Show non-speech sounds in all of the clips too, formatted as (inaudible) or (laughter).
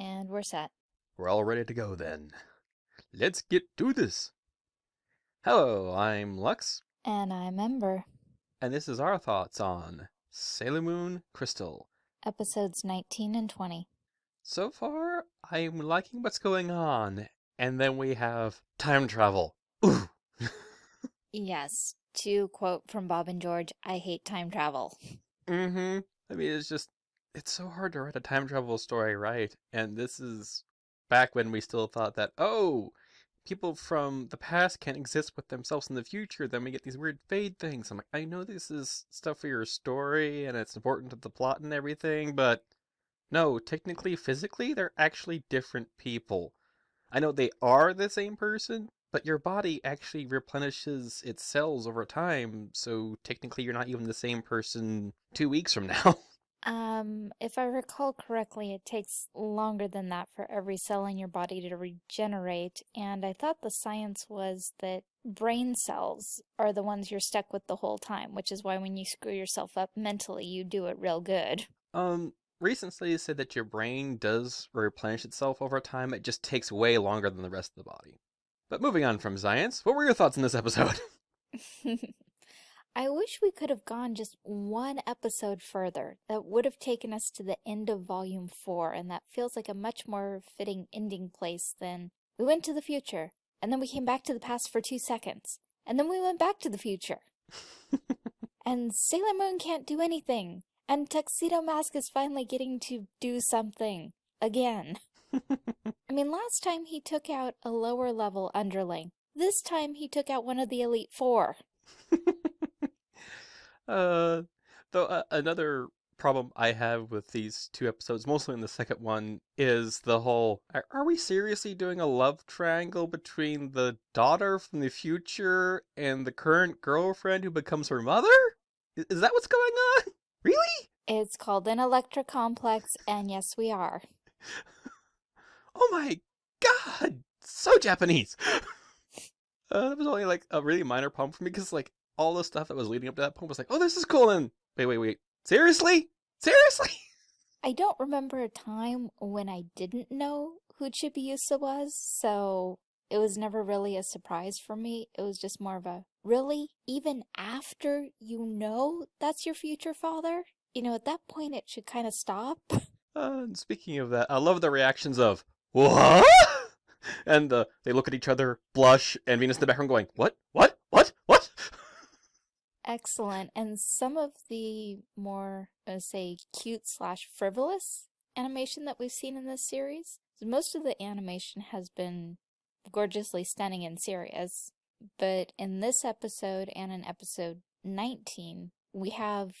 And we're set. We're all ready to go then. Let's get to this. Hello, I'm Lux, And I'm Ember. and this is our thoughts on Sailor Moon Crystal. Episodes 19 and 20. So far, I'm liking what's going on, and then we have time travel. Ooh. (laughs) Yes, to quote from Bob and George, I hate time travel. mm-hmm. I mean, it's just, it's so hard to write a time travel story, right? And this is back when we still thought that, oh, people from the past can't exist with themselves in the future, then we get these weird fade things. I'm like, I know this is stuff for your story and it's important to the plot and everything, but no, technically, physically, they're actually different people. I know they are the same person, but your body actually replenishes its cells over time, so technically you're not even the same person two weeks from now. (laughs) Um, if I recall correctly, it takes longer than that for every cell in your body to regenerate, and I thought the science was that brain cells are the ones you're stuck with the whole time, which is why when you screw yourself up mentally, you do it real good. Um, recent studies said that your brain does replenish itself over time. It just takes way longer than the rest of the body. But moving on from science, what were your thoughts on this episode? (laughs) I wish we could have gone just one episode further. That would have taken us to the end of Volume 4, and that feels like a much more fitting ending place than we went to the future, and then we came back to the past for two seconds, and then we went back to the future. (laughs) and Sailor Moon can't do anything, and Tuxedo Mask is finally getting to do something. Again. (laughs) I mean, last time he took out a lower level underling. This time he took out one of the Elite Four. (laughs) uh, though uh, another problem I have with these two episodes, mostly in the second one, is the whole are, are we seriously doing a love triangle between the daughter from the future and the current girlfriend who becomes her mother? Is, is that what's going on? (laughs) Really? It's called an Electra Complex, and yes, we are. (laughs) Oh my god! So Japanese! (laughs) uh, that was only like a really minor problem for me because like all the stuff that was leading up to that point was like, oh, this is cool. And wait, wait, wait. Seriously? Seriously? (laughs) I don't remember a time when I didn't know who Chibiusa was, so it was never really a surprise for me. It was just more of a, really? Even after you know that's your future father? You know, at that point it should kind of stop. (laughs) Uh, and speaking of that, I love the reactions of, what? (laughs) And uh, they look at each other, blush, and Venus in the background going, what? What? What? What? Excellent. And some of the more, uh, say, cute slash frivolous animation that we've seen in this series, most of the animation has been gorgeously stunning and serious. But in this episode and in episode 19, we have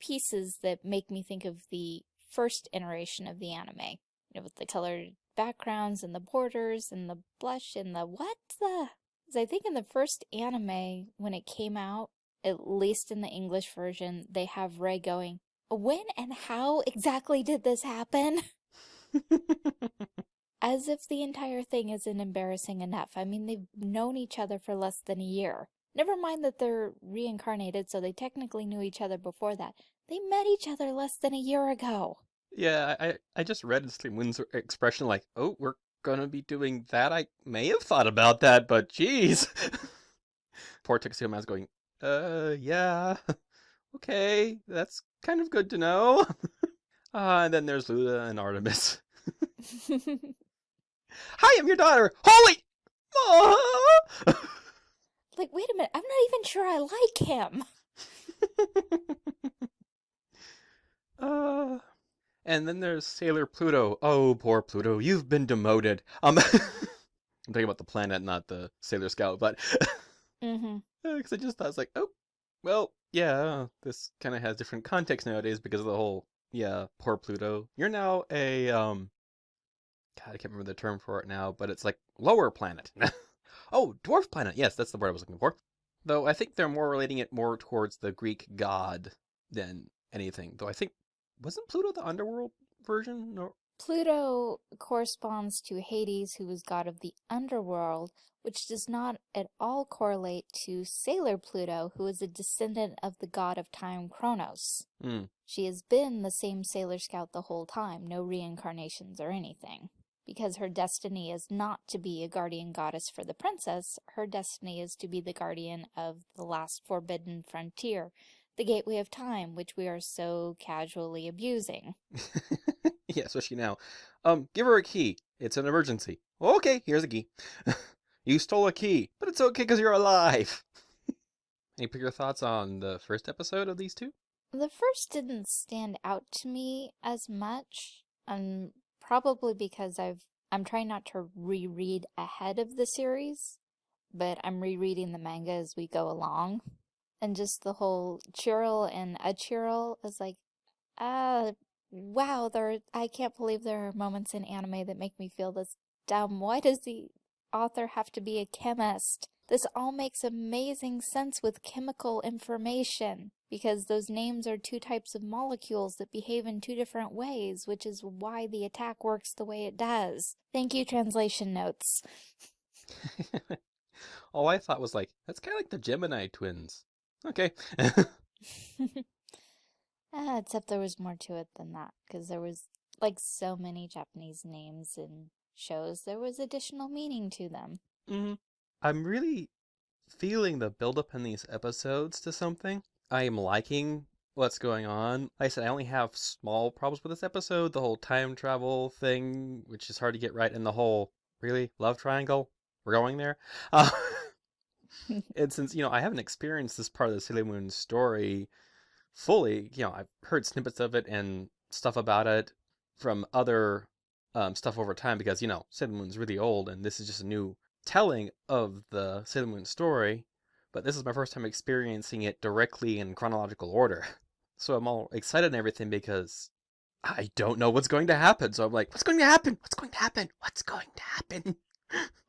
pieces that make me think of the first iteration of the anime. You know, with the colored backgrounds and the borders and the blush and the what the... 'Cause I think in the first anime, when it came out, at least in the English version, they have Ray going, when and how exactly did this happen? (laughs) As if the entire thing isn't embarrassing enough. I mean, they've known each other for less than a year. Never mind that they're reincarnated, so they technically knew each other before that. They met each other less than a year ago. yeah, I, I just read Sailor Moon's expression like, oh, we're gonna be doing that. I may have thought about that, but geez. (laughs) Poor Tuxedo Mask going, uh, yeah, (laughs) okay, that's kind of good to know. Ah, (laughs) and then there's Luna and Artemis. (laughs) Hi, I'm your daughter. Holy! Like, wait a minute, I'm not even sure I like him. uh, and then there's Sailor Pluto. Oh, poor Pluto, you've been demoted. Um, I'm talking about the planet, not the Sailor Scout, but mm-hmm. because I just thought it's like, oh, well, yeah, this kind of has different context nowadays because of the whole, yeah, poor Pluto. You're now a um, God, I can't remember the term for it now, but it's like lower planet. (laughs) oh, dwarf planet. Yes, that's the word I was looking for. Though I think they're more relating it more towards the Greek god than anything. Though I think wasn't Pluto the underworld version? No. Pluto corresponds to Hades, who is god of the underworld, which does not at all correlate to Sailor Pluto, who is a descendant of the god of time Kronos. Hmm. she has been the same Sailor Scout the whole time, no reincarnations or anything. Because her destiny is not to be a guardian goddess for the princess, her destiny is to be the guardian of the last forbidden frontier, the gateway of time, which we are so casually abusing. (laughs) (laughs) yeah, especially now. Um, give her a key. It's an emergency. Okay, here's a key. (laughs) you stole a key, but it's okay because you're alive. (laughs) Any your thoughts on the first episode of these two? The first didn't stand out to me as much, um, probably because I've I'm trying not to reread ahead of the series, but I'm rereading the manga as we go along. And just the whole Chiral and a Achiral is like, ah, wow, there I can't believe there are moments in anime that make me feel this dumb. Why does the author have to be a chemist? This all makes amazing sense with chemical information because those names are two types of molecules that behave in two different ways, which is why the attack works the way it does. Thank you, translation notes. (laughs) All I thought was like, that's kind of like the Gemini twins. Okay. (laughs) (laughs) ah, except there was more to it than that, because there was like so many Japanese names in shows, there was additional meaning to them. Mm -hmm. I'm really feeling the buildup in these episodes to something. I am liking what's going on. Like I said, I only have small problems with this episode. The whole time travel thing, which is hard to get right, and the whole, really, love triangle? We're going there? (laughs) Uh, (laughs) and since, you know, I haven't experienced this part of the Sailor Moon story fully, you know, I've heard snippets of it and stuff about it from other um, stuff over time because, you know, Sailor Moon's really old and this is just a new telling of the Sailor Moon story, but this is my first time experiencing it directly in chronological order. (laughs) So I'm all excited and everything because I don't know what's going to happen. So I'm like, what's going to happen? What's going to happen? What's going to happen?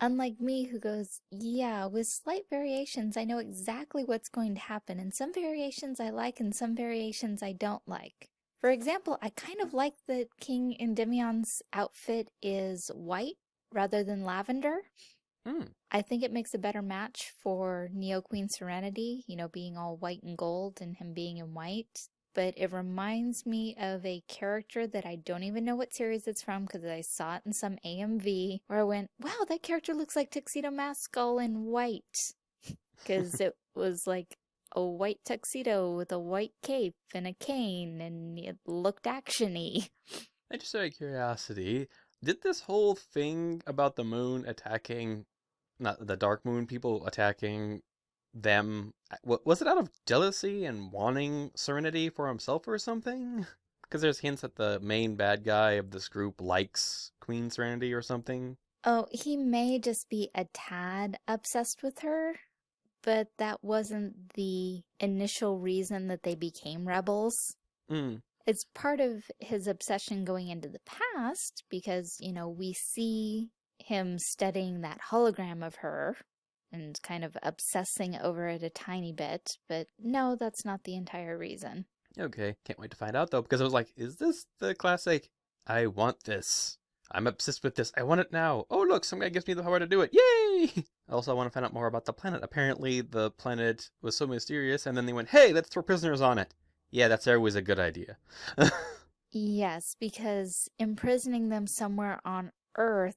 Unlike me, who goes, yeah, with slight variations, I know exactly what's going to happen, and some variations I like and some variations I don't like. For example, I kind of like that King Endymion's outfit is white rather than lavender. Mm. I think it makes a better match for Neo Queen Serenity, you know, being all white and gold and him being in white. But it reminds me of a character that I don't even know what series it's from because I saw it in some AMV where I went, wow, that character looks like Tuxedo Mask all in white. (laughs) Because it was like a white tuxedo with a white cape and a cane and it looked actiony. I just out of curiosity, did this whole thing about the moon attacking not the Dark Moon people attacking them. Was it out of jealousy and wanting Serenity for himself or something? (laughs) Because there's hints that the main bad guy of this group likes Queen Serenity or something. Oh, he may just be a tad obsessed with her, but that wasn't the initial reason that they became rebels. Mm. It's part of his obsession going into the past because, you know, we see him studying that hologram of her and kind of obsessing over it a tiny bit, but no, that's not the entire reason. Okay, can't wait to find out though, because I was like, is this the classic, I want this, I'm obsessed with this, I want it now, oh look, some guy gives me the power to do it, yay! (laughs) Also, I want to find out more about the planet. Apparently, the planet was so mysterious, and then they went, hey, let's throw prisoners on it. Yeah, that's always a good idea. (laughs) yes, because imprisoning them somewhere on Earth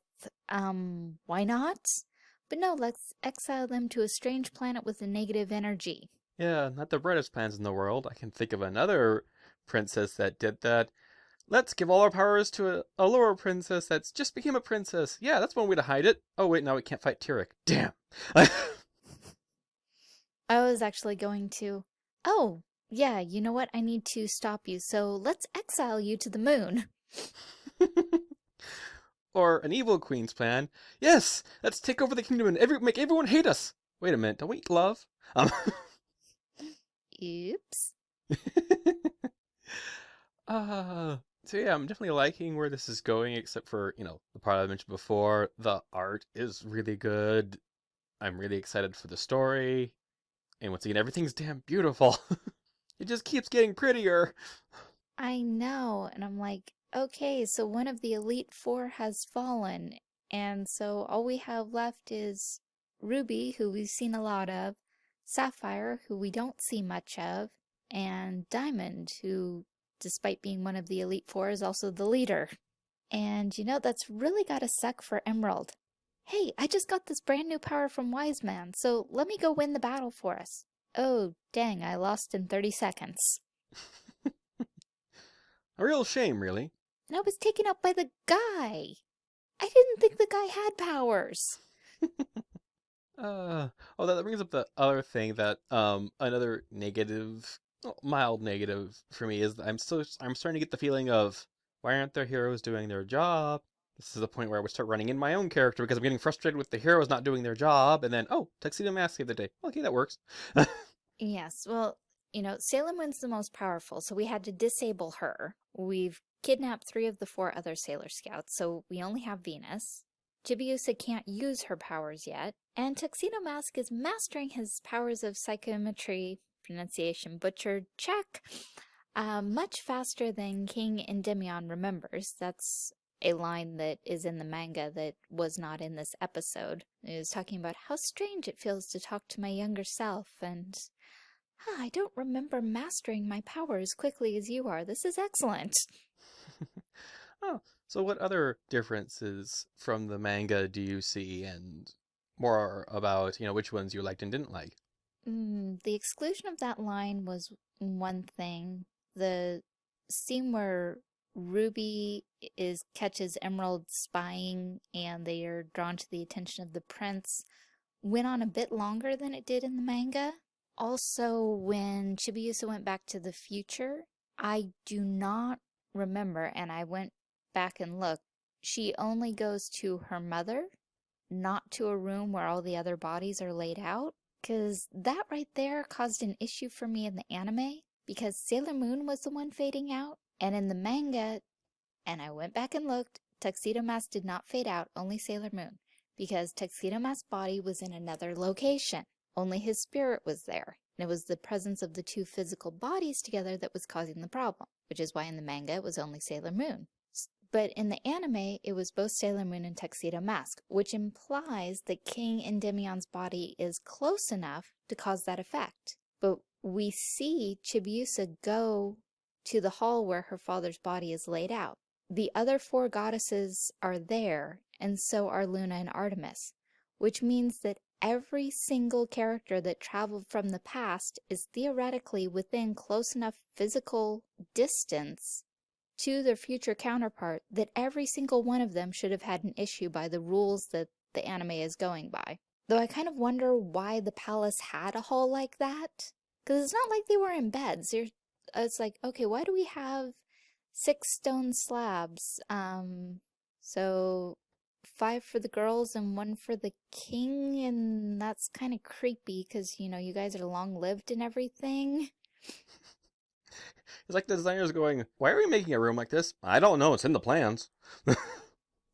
um, why not? But no, let's exile them to a strange planet with a negative energy. Yeah, not the brightest plans in the world. I can think of another princess that did that. Let's give all our powers to a, a lower princess that's just became a princess. Yeah, that's one way to hide it. Oh wait, now we can't fight Tirek. Damn. (laughs) I was actually going to... Oh, yeah, you know what? I need to stop you, so let's exile you to the moon. (laughs) Or an evil queen's plan. Yes, let's take over the kingdom and every, make everyone hate us. Wait a minute, don't we love? Um, Oops. (laughs) uh, so yeah, I'm definitely liking where this is going, except for, you know, the part I mentioned before. The art is really good. I'm really excited for the story. And once again, everything's damn beautiful. (laughs) it just keeps getting prettier. I know, and I'm like, okay, so one of the Elite Four has fallen, and so all we have left is Ruby, who we've seen a lot of, Sapphire, who we don't see much of, and Diamond, who despite being one of the Elite Four, is also the leader. And you know, that's really gotta suck for Emerald. Hey, I just got this brand new power from Wise Man, so let me go win the battle for us. Oh, dang, I lost in 30 seconds. (laughs) A real shame, really. And I was taken out by the guy. I didn't think the guy had powers. (laughs) Uh, oh, that brings up the other thing that um another negative, mild negative for me is that I'm still I'm starting to get the feeling of why aren't their heroes doing their job? This is the point where I would start running in my own character because I'm getting frustrated with the heroes not doing their job, and then oh, tuxedo mask the other day. Okay, that works. (laughs) Yes, well, you know, Salem wins the most powerful, so we had to disable her. We've kidnapped three of the four other Sailor Scouts, so we only have Venus. Chibiusa can't use her powers yet, and Tuxedo Mask is mastering his powers of psychometry, pronunciation butchered, check, uh, much faster than King Endymion remembers. That's a line that is in the manga that was not in this episode. It was talking about how strange it feels to talk to my younger self, and "Huh, I don't remember mastering my power as quickly as you are. This is excellent. (laughs) Oh, so what other differences from the manga do you see, and more about, you know, which ones you liked and didn't like? Mm, the exclusion of that line was one thing. The scene where Ruby is catches Emerald spying and they are drawn to the attention of the prince went on a bit longer than it did in the manga. Also, when Chibiusa went back to the future, I do not remember, and I went back and looked, she only goes to her mother, not to a room where all the other bodies are laid out. Because that right there caused an issue for me in the anime, because Sailor Moon was the one fading out, and in the manga, and I went back and looked, Tuxedo Mask did not fade out, only Sailor Moon, because Tuxedo Mask's body was in another location. Only his spirit was there, and it was the presence of the two physical bodies together that was causing the problem, which is why in the manga it was only Sailor Moon. But in the anime, it was both Sailor Moon and Tuxedo Mask, which implies that King Endymion's body is close enough to cause that effect. But we see Chibiusa go to the hall where her father's body is laid out. The other four goddesses are there, and so are Luna and Artemis, which means that every single character that traveled from the past is theoretically within close enough physical distance to their future counterpart that every single one of them should have had an issue by the rules that the anime is going by. Though I kind of wonder why the palace had a hall like that. Because it's not like they were in beds. You're, it's like, okay, why do we have six stone slabs? Um, so five for the girls and one for the king, and that's kind of creepy because, you know, you guys are long-lived and everything. (laughs) It's like the designers going, why are we making a room like this? I don't know, it's in the plans. (laughs)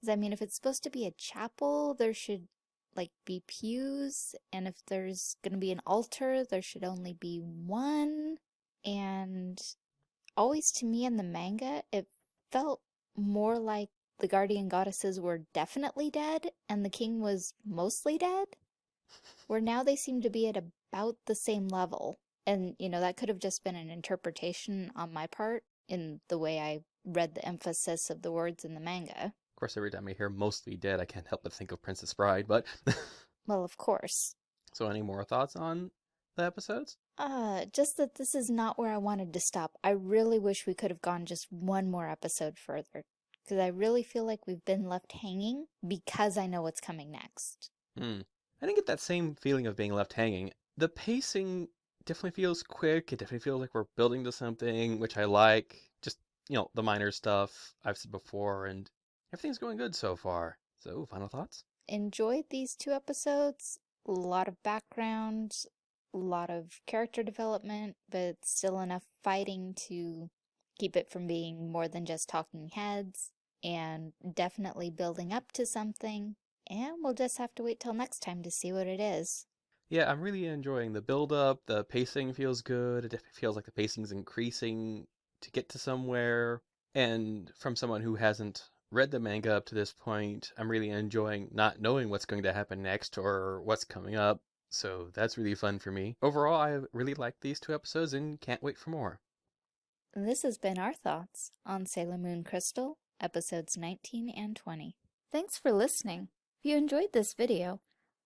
I mean, if it's supposed to be a chapel, there should, like, be pews, and if there's gonna be an altar, there should only be one, and always to me in the manga, it felt more like the guardian goddesses were definitely dead, and the king was mostly dead, where now they seem to be at about the same level. And, you know, that could have just been an interpretation on my part in the way I read the emphasis of the words in the manga. Of course, every time I hear mostly dead, I can't help but think of Princess Bride, but... (laughs) well, of course. So any more thoughts on the episodes? Uh, just that this is not where I wanted to stop. I really wish we could have gone just one more episode further. Because I really feel like we've been left hanging because I know what's coming next. Hmm. I didn't get that same feeling of being left hanging. The pacing definitely feels quick. It definitely feels like we're building to something, which I like. Just, you know, the minor stuff I've said before, and everything's going good so far. So, final thoughts? Enjoyed these two episodes. A lot of background, a lot of character development, but still enough fighting to keep it from being more than just talking heads, and definitely building up to something. And we'll just have to wait till next time to see what it is. Yeah, I'm really enjoying the build-up. The pacing feels good. It feels like the pacing's increasing to get to somewhere. And from someone who hasn't read the manga up to this point, I'm really enjoying not knowing what's going to happen next or what's coming up. So that's really fun for me. Overall, I really like these two episodes and can't wait for more. This has been our thoughts on Sailor Moon Crystal, episodes 19 and 20. Thanks for listening. If you enjoyed this video,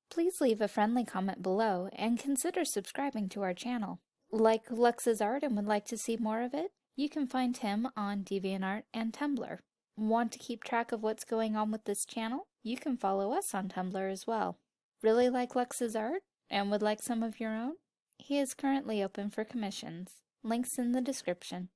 please leave a friendly comment below and consider subscribing to our channel. Like Lux's art and would like to see more of it? You can find him on DeviantArt and Tumblr. Want to keep track of what's going on with this channel? You can follow us on Tumblr as well. Really like Lux's art and would like some of your own? He is currently open for commissions. Links in the description.